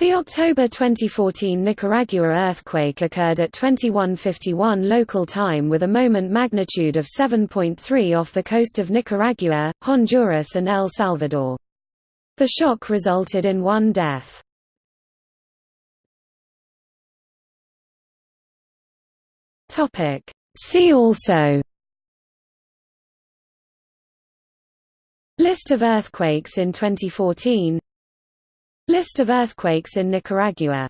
The October 2014 Nicaragua earthquake occurred at 2151 local time with a moment magnitude of 7.3 off the coast of Nicaragua, Honduras and El Salvador. The shock resulted in one death. See also List of earthquakes in 2014 List of earthquakes in Nicaragua